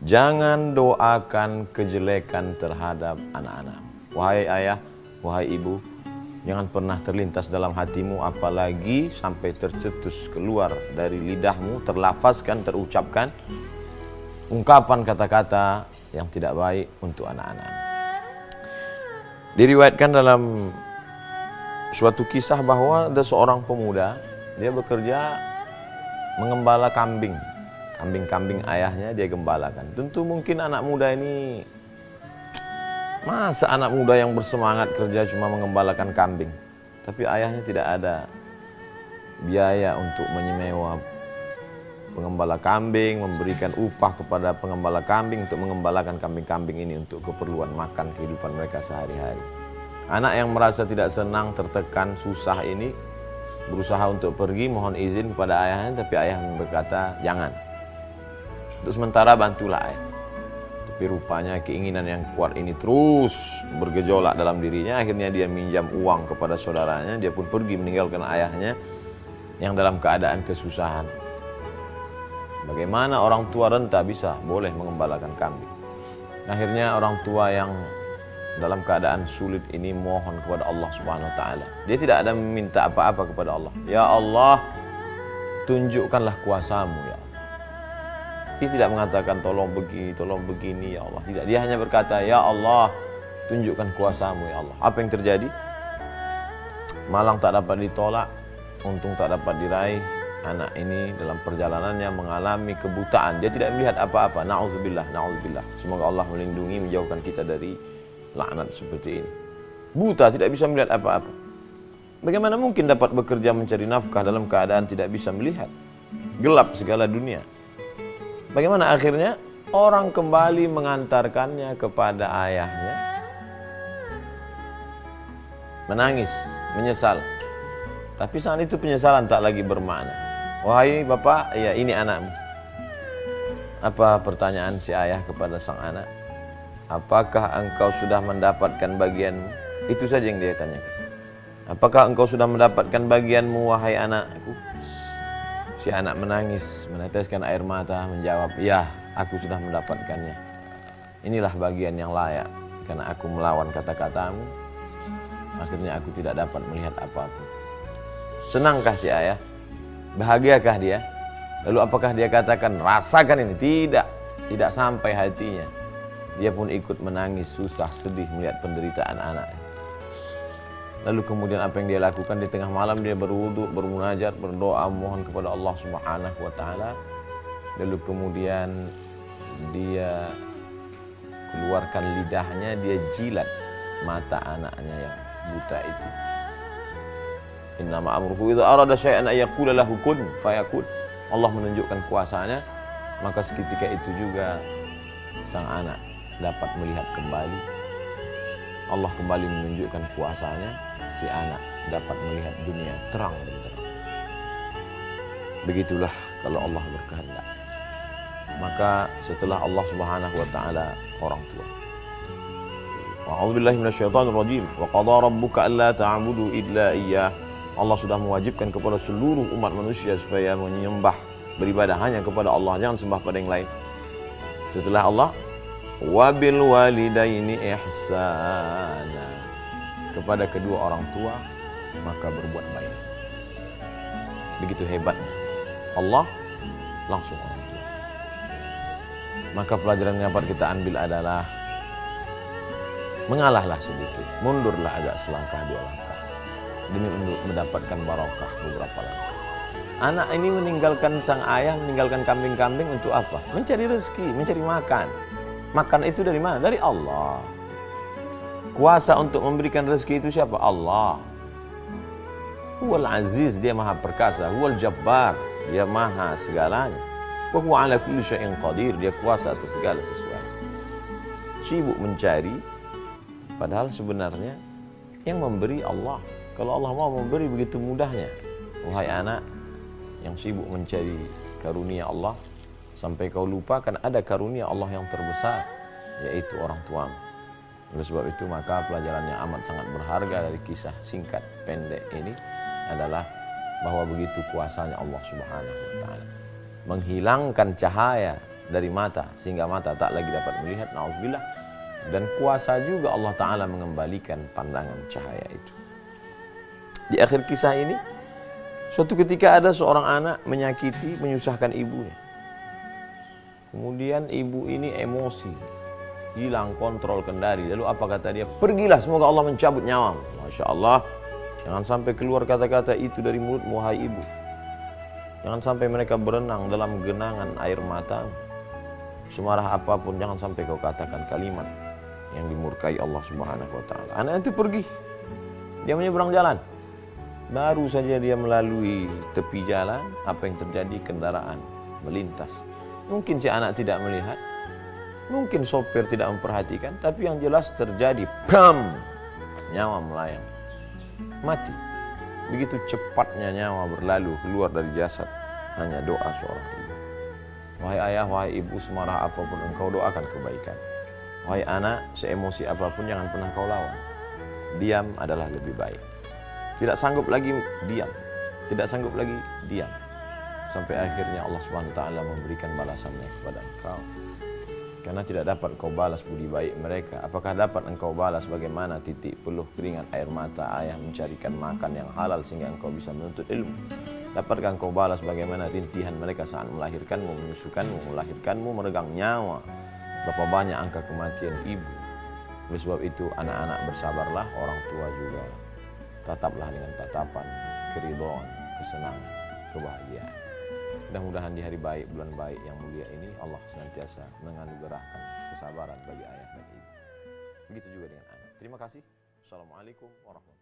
Jangan doakan kejelekan terhadap anak-anak. Wahai ayah, wahai ibu, jangan pernah terlintas dalam hatimu apalagi sampai tercetus keluar dari lidahmu, terlafazkan, terucapkan ungkapan kata-kata yang tidak baik untuk anak-anak. Diriwayatkan dalam suatu kisah bahwa ada seorang pemuda, dia bekerja mengembala kambing kambing-kambing ayahnya dia gembalakan. Tentu mungkin anak muda ini masa anak muda yang bersemangat kerja cuma mengembalakan kambing. Tapi ayahnya tidak ada biaya untuk menyewa pengembala kambing, memberikan upah kepada pengembala kambing untuk mengembalakan kambing-kambing ini untuk keperluan makan kehidupan mereka sehari-hari. Anak yang merasa tidak senang, tertekan, susah ini berusaha untuk pergi mohon izin kepada ayahnya tapi ayah berkata jangan untuk sementara bantulah ayah. Tapi rupanya keinginan yang kuat ini terus bergejolak dalam dirinya. Akhirnya dia minjam uang kepada saudaranya. Dia pun pergi meninggalkan ayahnya yang dalam keadaan kesusahan. Bagaimana orang tua renta bisa boleh mengembalakan kambing. Akhirnya orang tua yang dalam keadaan sulit ini mohon kepada Allah Subhanahu wa taala. Dia tidak ada meminta apa-apa kepada Allah. Ya Allah, tunjukkanlah kuasamu ya dia tidak mengatakan tolong begini, tolong begini ya Allah. Tidak, dia hanya berkata ya Allah tunjukkan kuasamu ya Allah. Apa yang terjadi? Malang tak dapat ditolak, untung tak dapat diraih. Anak ini dalam perjalanannya mengalami kebutaan. Dia tidak melihat apa-apa. Nauzubillah, nauzubillah. Semoga Allah melindungi menjauhkan kita dari laknat seperti ini. Buta tidak bisa melihat apa-apa. Bagaimana mungkin dapat bekerja mencari nafkah dalam keadaan tidak bisa melihat? Gelap segala dunia. Bagaimana akhirnya? Orang kembali mengantarkannya kepada ayahnya. Menangis, menyesal. Tapi saat itu penyesalan tak lagi bermakna. Wahai bapak, ya ini anakmu. Apa pertanyaan si ayah kepada sang anak? Apakah engkau sudah mendapatkan bagianmu? Itu saja yang dia tanyakan. Apakah engkau sudah mendapatkan bagianmu wahai anakku? Si anak menangis, meneteskan air mata, menjawab, "Ya, aku sudah mendapatkannya. Inilah bagian yang layak karena aku melawan kata-katamu. Akhirnya aku tidak dapat melihat apa pun." Senangkah si ayah? Bahagiakah dia? Lalu apakah dia katakan, "Rasakan ini?" Tidak, tidak sampai hatinya. Dia pun ikut menangis, susah, sedih melihat penderitaan anaknya. Lalu kemudian apa yang dia lakukan di tengah malam dia berwudu, bermunajat, berdoa mohon kepada Allah Subhanahu wa taala. Lalu kemudian dia keluarkan lidahnya, dia jilat mata anaknya yang buta itu. Inna ma'amruhu idza arada syai'an ayaqula lahu kun fayakun. Allah menunjukkan kuasanya, maka seketika itu juga sang anak dapat melihat kembali. Allah kembali menunjukkan kuasanya si anak dapat melihat dunia terang benderang. Begitulah kalau Allah berkehendak. Maka setelah Allah Subhanahu wa taala orang tua. A'udzu billahi minasyaitonir rajim. Wa qada rabbuka alla ta'budu illa iyyah. Allah sudah mewajibkan kepada seluruh umat manusia supaya menyembah beribadah hanya kepada Allah, jangan sembah pada yang lain. Setelah Allah, wabil walidaini ihsana kepada kedua orang tua maka berbuat baik. Begitu hebatnya. Allah langsung orang tua maka pelajaran yang dapat kita ambil adalah mengalahlah sedikit mundurlah agak selangkah dua langkah demi untuk mendapatkan barokah beberapa langkah. Anak ini meninggalkan sang ayah meninggalkan kambing-kambing untuk apa? Mencari rezeki mencari makan. Makan itu dari mana? Dari Allah Kuasa untuk memberikan rezeki itu siapa? Allah. Huwal Aziz, dia maha perkasa. Huwal Jabbar, dia maha segalanya. Wa huwa ala kulli syai'in qadir, dia kuasa atas segala sesuatu. Sibuk mencari, padahal sebenarnya yang memberi Allah. Kalau Allah mau memberi begitu mudahnya. Wahai anak yang sibuk mencari karunia Allah, sampai kau lupakan ada karunia Allah yang terbesar, yaitu orang tuamu. Oleh sebab itu maka pelajaran yang amat sangat berharga dari kisah singkat pendek ini adalah bahwa begitu kuasanya Allah Subhanahu wa taala menghilangkan cahaya dari mata sehingga mata tak lagi dapat melihat naudzubillah. Dan kuasa juga Allah taala mengembalikan pandangan cahaya itu. Di akhir kisah ini suatu ketika ada seorang anak menyakiti menyusahkan ibunya. Kemudian ibu ini emosi hilang kontrol kendali lalu apa kata dia pergilah semoga Allah mencabut nyawa Masya Allah jangan sampai keluar kata-kata itu dari mulut muhai ibu jangan sampai mereka berenang dalam genangan air mata semarah apa pun jangan sampai kau katakan kalimat yang dimurkai Allah Subhanahu wa taala. Anak itu pergi. Dia menyeberang jalan. Baru saja dia melalui tepi jalan, apa yang terjadi kendaraan melintas. Mungkin si anak tidak melihat, mungkin sopir tidak memperhatikan, tapi yang jelas terjadi bam nyawa melayang. Mati. Begitu cepatnya nyawa berlalu keluar dari jasad hanya doa seorang ibu. Wahai ayah, wahai ibu, semarah apa pun engkau doakan kebaikan. Wahai anak, seemosi apa pun jangan pernah kau lawan. Diam adalah lebih baik. Tidak sanggup lagi diam. Tidak sanggup lagi diam. Sampai akhirnya Allah SWT memberikan balasannya kepada engkau. Karena tidak dapat kau balas budi baik mereka. Apakah dapat engkau balas bagaimana titik peluh keringat air mata ayah mencarikan makan yang halal sehingga engkau bisa menuntut ilmu? Dapatkah engkau balas bagaimana rintihan mereka saat melahirkanmu, menyusukanmu, melahirkanmu, meregang nyawa? Berapa banyak angka kematian ibu. Oleh sebab itu anak-anak bersabarlah, orang tua juga. Tataplah dengan tatapan, keridhaan, kesenangan, kebahagiaan. Mudah-mudahan di hari baik, bulan baik yang mulia ini Allah senantiasa menganugerahkan kesabaran bagi ayah dan ibu. Begitu juga dengan anak. Terima kasih. Assalamualaikum warahmatullahi wabarakatuh.